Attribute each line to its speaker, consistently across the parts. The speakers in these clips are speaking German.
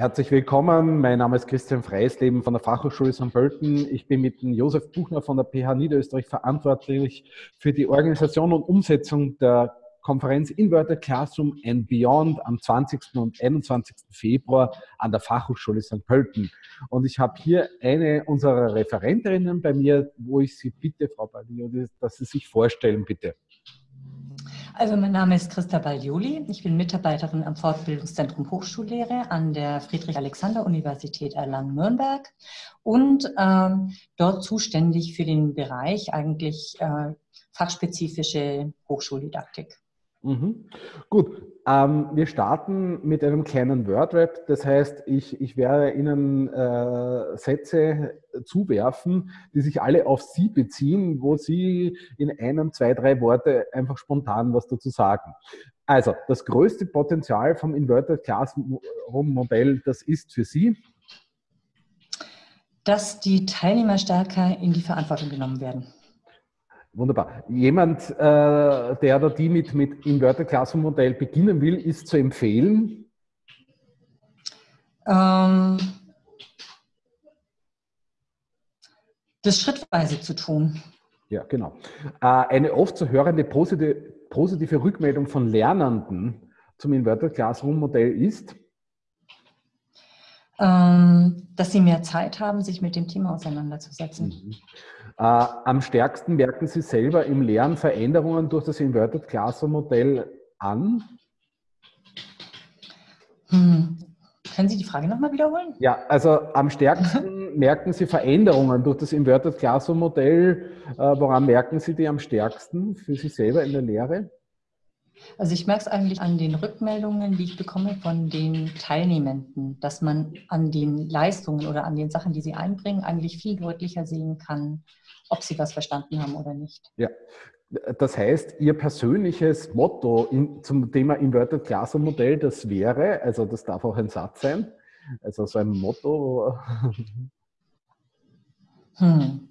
Speaker 1: Herzlich willkommen. Mein Name ist Christian Freisleben von der Fachhochschule St. Pölten. Ich bin mit Josef Buchner von der PH Niederösterreich verantwortlich für die Organisation und Umsetzung der Konferenz Inverted Classroom and Beyond am 20. und 21. Februar an der Fachhochschule St. Pölten. Und ich habe hier eine unserer Referenterinnen bei mir, wo ich Sie bitte, Frau Balio, dass Sie sich vorstellen, bitte.
Speaker 2: Also mein Name ist Christa Baglioli. Ich bin Mitarbeiterin am Fortbildungszentrum Hochschullehre an der Friedrich-Alexander-Universität Erlangen-Nürnberg und ähm, dort zuständig für den Bereich eigentlich äh, fachspezifische Hochschuldidaktik.
Speaker 1: Mhm. Gut, ähm, wir starten mit einem kleinen Wordrap. Das heißt, ich, ich werde Ihnen äh, Sätze zuwerfen, die sich alle auf Sie beziehen, wo Sie in einem, zwei, drei Worte einfach spontan was dazu sagen. Also, das größte Potenzial vom Inverted Classroom Modell, das ist für Sie?
Speaker 2: Dass die Teilnehmer stärker in die Verantwortung genommen werden.
Speaker 1: Wunderbar. Jemand, äh, der oder die mit, mit Inverted Classroom Modell beginnen will, ist zu empfehlen? Ähm,
Speaker 2: das schrittweise zu tun.
Speaker 1: Ja, genau. Äh, eine oft zu hörende positive, positive Rückmeldung von Lernenden zum Inverted Classroom Modell ist?
Speaker 2: Ähm, dass sie mehr Zeit haben, sich mit dem Thema auseinanderzusetzen. Mhm.
Speaker 1: Äh, am stärksten merken Sie selber im Lernen Veränderungen durch das Inverted Classroom Modell an?
Speaker 2: Hm. Können Sie die Frage nochmal wiederholen?
Speaker 1: Ja, also am stärksten merken Sie Veränderungen durch das Inverted Classroom Modell. Äh, woran merken Sie die am stärksten für sich selber in der Lehre?
Speaker 2: Also ich merke es eigentlich an den Rückmeldungen, die ich bekomme von den Teilnehmenden, dass man an den Leistungen oder an den Sachen, die sie einbringen, eigentlich viel deutlicher sehen kann, ob sie was verstanden haben oder nicht.
Speaker 1: Ja, das heißt, Ihr persönliches Motto in, zum Thema Inverted Classroom Modell, das wäre, also das darf auch ein Satz sein, also so ein Motto.
Speaker 2: Hm.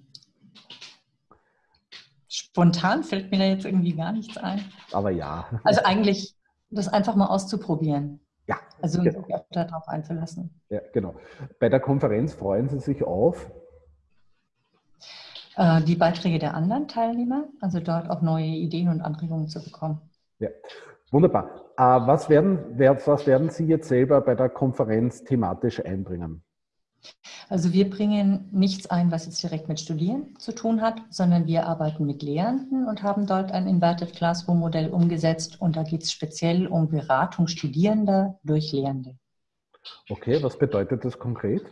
Speaker 2: Spontan fällt mir da jetzt irgendwie gar nichts ein.
Speaker 1: Aber ja.
Speaker 2: Also eigentlich das einfach mal auszuprobieren.
Speaker 1: Ja.
Speaker 2: Also genau. sich darauf einzulassen.
Speaker 1: Ja, genau. Bei der Konferenz freuen Sie sich auf?
Speaker 2: Äh, die Beiträge der anderen Teilnehmer, also dort auch neue Ideen und Anregungen zu bekommen.
Speaker 1: Ja, wunderbar. Äh, was werden, was werden Sie jetzt selber bei der Konferenz thematisch einbringen?
Speaker 2: Also wir bringen nichts ein, was jetzt direkt mit Studieren zu tun hat, sondern wir arbeiten mit Lehrenden und haben dort ein Inverted Classroom Modell umgesetzt und da geht es speziell um Beratung Studierender durch Lehrende.
Speaker 1: Okay, was bedeutet das konkret?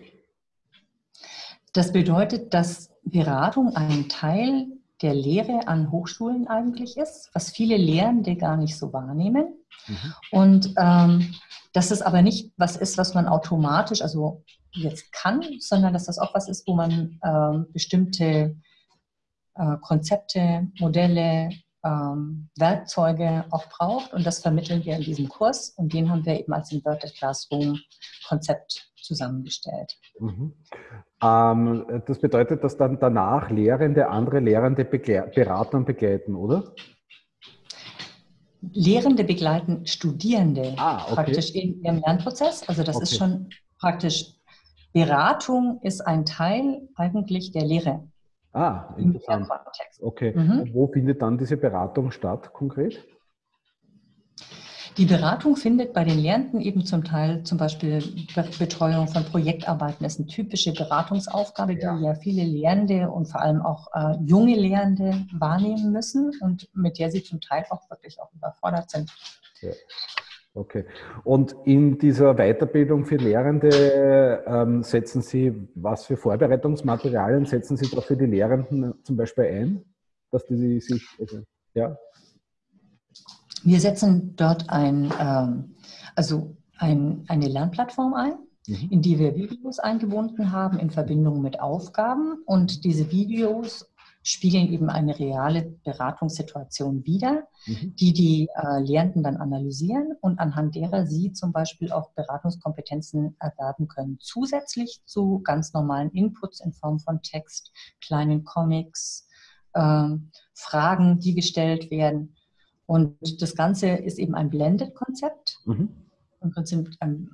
Speaker 2: Das bedeutet, dass Beratung ein Teil der Lehre an Hochschulen eigentlich ist, was viele Lehrende gar nicht so wahrnehmen. Mhm. Und ähm, dass es aber nicht was ist, was man automatisch, also jetzt kann, sondern dass das auch was ist, wo man ähm, bestimmte äh, Konzepte, Modelle, ähm, Werkzeuge auch braucht. Und das vermitteln wir in diesem Kurs. Und den haben wir eben als Inverted Classroom Konzept zusammengestellt. Mhm.
Speaker 1: Ähm, das bedeutet, dass dann danach Lehrende andere Lehrende beraten und begleiten, oder?
Speaker 2: Lehrende begleiten Studierende ah, okay. praktisch in ihrem Lernprozess. Also das okay. ist schon praktisch Beratung ist ein Teil eigentlich der Lehre.
Speaker 1: Ah, interessant. Okay. Mhm. Wo findet dann diese Beratung statt konkret?
Speaker 2: Die Beratung findet bei den Lehrenden eben zum Teil zum Beispiel Betreuung von Projektarbeiten. Das ist eine typische Beratungsaufgabe, die ja, ja viele Lehrende und vor allem auch äh, junge Lehrende wahrnehmen müssen und mit der sie zum Teil auch wirklich auch überfordert sind.
Speaker 1: Ja. Okay. Und in dieser Weiterbildung für Lehrende ähm, setzen Sie, was für Vorbereitungsmaterialien setzen Sie da für die Lehrenden zum Beispiel ein, dass die sich, also, ja?
Speaker 2: Wir setzen dort ein, ähm, also ein, eine Lernplattform ein, mhm. in die wir Videos eingebunden haben in Verbindung mit Aufgaben. Und diese Videos spiegeln eben eine reale Beratungssituation wider, mhm. die die äh, Lehrenden dann analysieren und anhand derer sie zum Beispiel auch Beratungskompetenzen erwerben können. Zusätzlich zu ganz normalen Inputs in Form von Text, kleinen Comics, äh, Fragen, die gestellt werden. Und das Ganze ist eben ein Blended-Konzept. Mhm. Im Prinzip ein,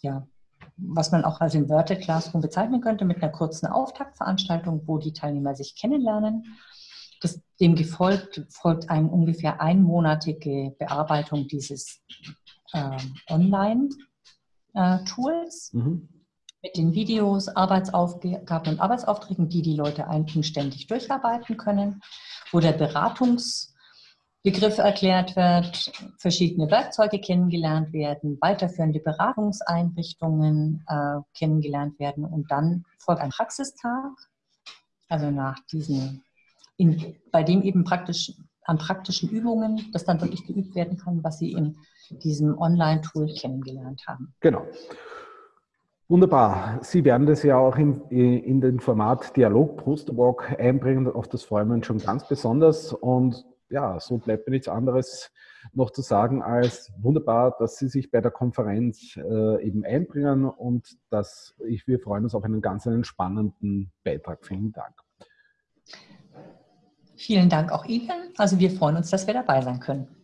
Speaker 2: ja, was man auch als Inverted Classroom bezeichnen könnte, mit einer kurzen Auftaktveranstaltung, wo die Teilnehmer sich kennenlernen. Das, dem gefolgt folgt eine ungefähr einmonatige Bearbeitung dieses äh, Online-Tools. Äh, mhm mit den Videos, Arbeitsaufgaben und Arbeitsaufträgen, die die Leute eigenständig durcharbeiten können, wo der Beratungsbegriff erklärt wird, verschiedene Werkzeuge kennengelernt werden, weiterführende Beratungseinrichtungen äh, kennengelernt werden und dann folgt ein Praxistag, also nach diesen, in, bei dem eben praktisch an praktischen Übungen, das dann wirklich geübt werden kann, was Sie in diesem Online-Tool kennengelernt haben.
Speaker 1: Genau. Wunderbar. Sie werden das ja auch in, in den Format Dialog Post-Walk einbringen. Auf das freuen wir uns schon ganz besonders. Und ja, so bleibt mir nichts anderes noch zu sagen als wunderbar, dass Sie sich bei der Konferenz äh, eben einbringen und dass ich, wir freuen uns auf einen ganz einen spannenden Beitrag. Vielen Dank.
Speaker 2: Vielen Dank auch Ihnen. Also wir freuen uns, dass wir dabei sein können.